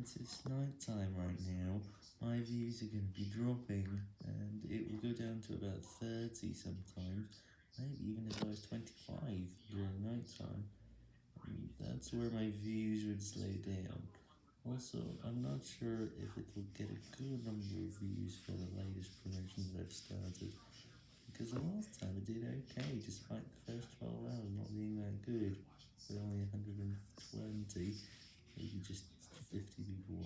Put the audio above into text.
since it's night time right now, my views are going to be dropping, and it will go down to about 30 sometimes, maybe even as low as 25 during night time. That's where my views would slow down. Also, I'm not sure if it will get a good number of views for the latest promotion that I've started, because the last time it did okay, despite the first 12 hours not being that good, with only 120, maybe just 50 people.